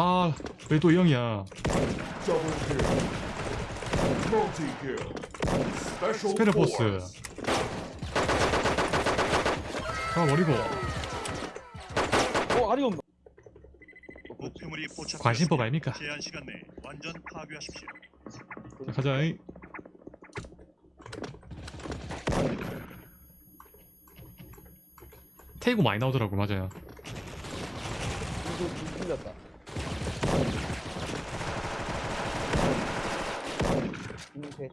아 왜 또이 형이야 스페르 보스 force. 가버리고 어 아리 없나? 목표물이 포착. 관심법 아닙니까 제한 시간 내에 완전 파괴하십시오. 자, 가자 이. 태고 많이 나오더라고 맞아요 이렇게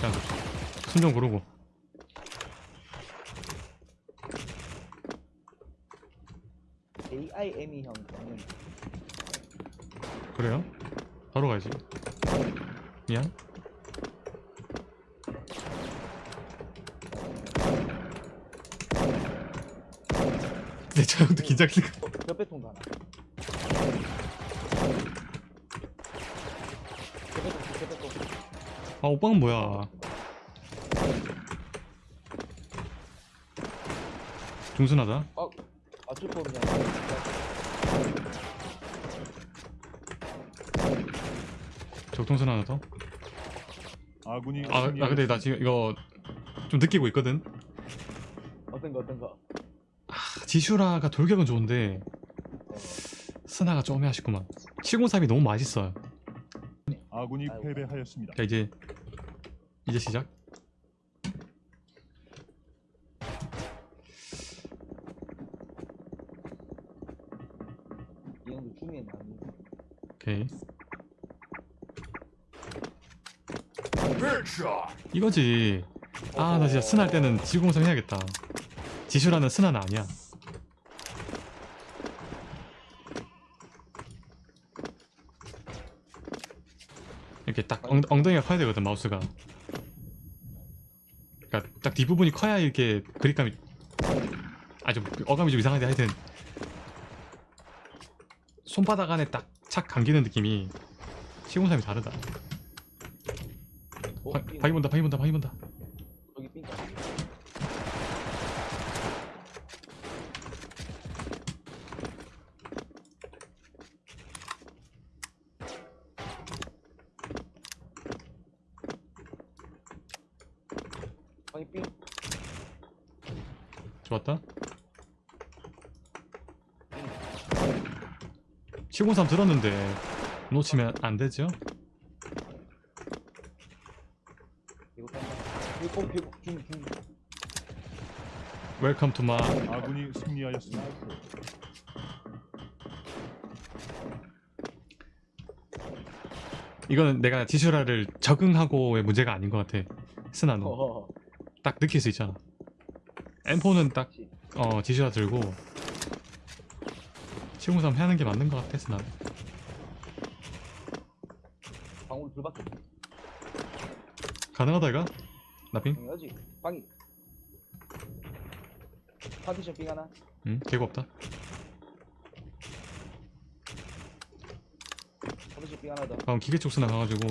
자 순정 고르고. AIME 형 저는 그래요? 바로 가야지. 미안 내저 형도 긴장되니까 어, 몇배통도 하나. 아 오빠는 뭐야 중순하다 아, 맞출 거 없냐? 적통선 하나 더 아군이 아, 아 근데 나 지금 이거 좀 느끼고 있거든 어떤 거, 어떤 거? 지슈라가 돌격은 좋은데 스나가 좀 애매하시구만 703이 너무 맛있어요 아군이. 패배하였습니다. 자 이제 이제 시작. 오케이. 이거지 아 나 진짜 스나 할 때는 지구공성 해야겠다 지슈라는 스나는 아니야 이렇게 딱 엉, 엉덩이가 커야 되거든 마우스가 그니까 딱 뒷부분이 커야 이렇게 그립감이 아주 어감이 좀 이상한데 하여튼 손바닥 안에 딱 착 감기는 느낌이 시공삼이 다르다 어, 바, 삥. 바위 본다 바위 본다 바위 본다 여기 삥. 아니 삥. 좋았다 703 들었는데 놓치면 안 되죠? 이거 딴다. 이거 어, 이거 중 중. 웰컴 투마 아군이 승리하였습니다. 이거는 내가 지슈라를 적응하고의 문제가 아닌 것 같아 어허. 딱 느낄 수 있잖아 M4는 딱. 어, 지슈라 들고 703 하는 게 맞는 것 같아 스나 방울 둘밖에. 가능하다 이가? 나핑? 당연하지. 방이. 파티션 삥 하나. 응 개고 없다 파티션 삥 하나 더. 방금 기계 쪽 스나 가가지고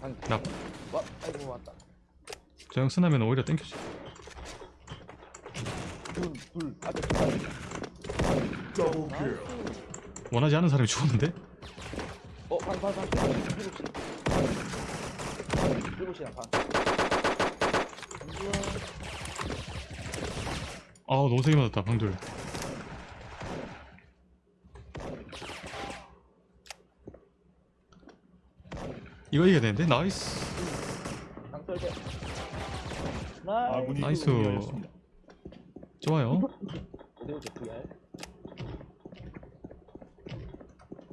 방이 나- 와, 아이고 왔다. 저형 스나면 오히려 땡큐지 둘, 둘. Double kill. Nice. 원하지 않은 사람이 죽었는데? 어, 방, 방, 방. 일곱 시. 일곱 시나 방. 아우 너무 세게 맞았다 방둘 이거 이겨야 되는데? 나이스 방 설대. 나이스. 좋아요?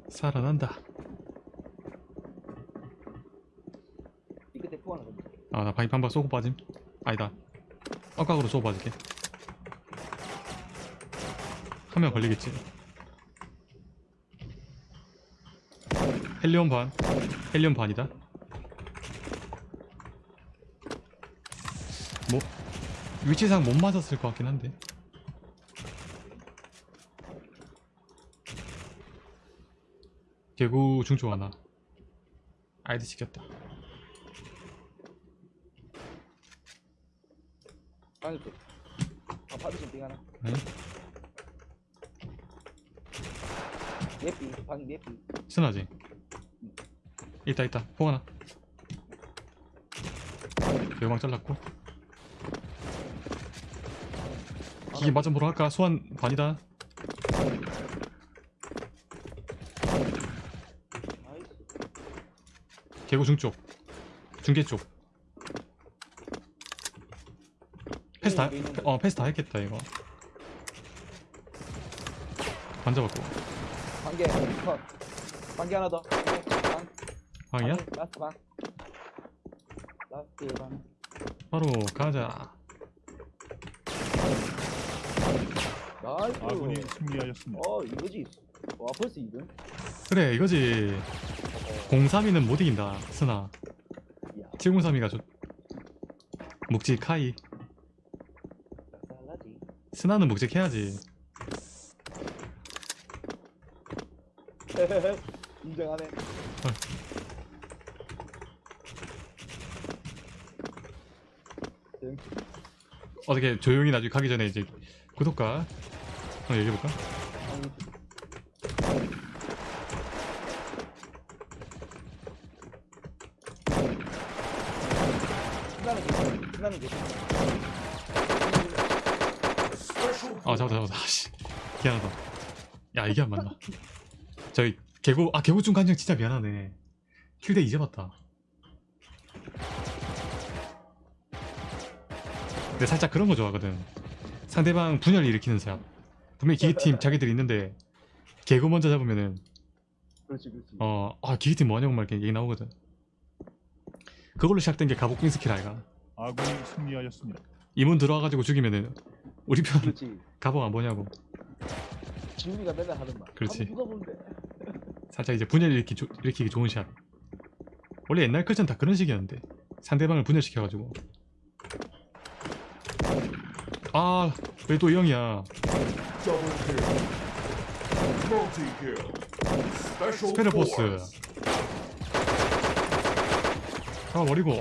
살아난다 이 끝에 포 하나 던져. 아나 바이프 한번 쏘고 빠짐 아니다 엇각으로 쏘고 빠질게 한 명 걸리겠지 헬리온 반 헬리온 반이다 뭐 위치상 못 맞았을 것 같긴 한데 개구 중조 하나 아이디 시켰다 방일게. 아, 받으신 빙 하나. 네. 예삐, 방 예삐. 스나지 있다 있다 폭 하나 대망 잘랐고 이게 맞아 보러 할까? 소환 반이다. 개구 중쪽 중계 쪽 패스 다, 어 패스 다 했겠다 이거 반 잡았고 반개, 컷. 반개 하나 더. 반. 방이야? 라스트 반. 라스트 반. 바로 가자 나이스. 아군이 승리하였습니다. 어, 이거지. 와, 벌써 2등? 그래 이거지 032는 못 이긴다 스나 이야, 703이가 좋 묵직하이. 스나는 묵직해야지 인정하네. 응. 어떻게 조용히 나중에 가기 전에 이제 구독과 한번 얘기해볼까? 아 잡았다 잡았다. 아씨. 미안하다. 야 이게 안 맞나? 저희 개구 아 개구 중 간정 진짜 미안하네. 킬대 이제 봤다 근데 살짝 그런 거 좋아하거든 상대방 분열 일으키는 사람 분명히 기계팀 자기들이 있는데 개구 먼저 잡으면은 그렇지, 그렇지. 어 아 기계팀 뭐하냐고 막 이렇게 얘기 나오거든 그걸로 시작된 게 가복빙 스킬 아이가 아군이 승리하였습니다. 이문 들어와가지고 죽이면은 우리 편 그렇지. 가복 안 보냐고 지훈이가 맨날 하는 말. 그렇지. 한번 누가 본데. 살짝 이제 분열 일으키, 조, 일으키기 좋은 샷 원래 옛날 클전 다 그런 식이었는데 상대방을 분열시켜가지고 아 왜 또이 형이야 스페셜 보스. 잡아버리고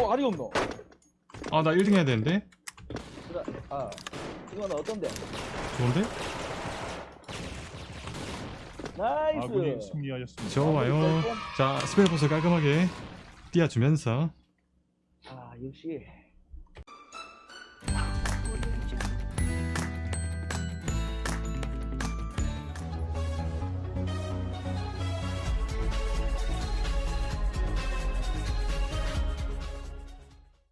어, 아리 없노? 아나 1등 해야 되는데 그래, 아, 이거는 어떤데? 좋은데? Nice. 아군이 승리하였습니다. 좋아요 자 special boss 깔끔하게 띄워주면서 아, 역시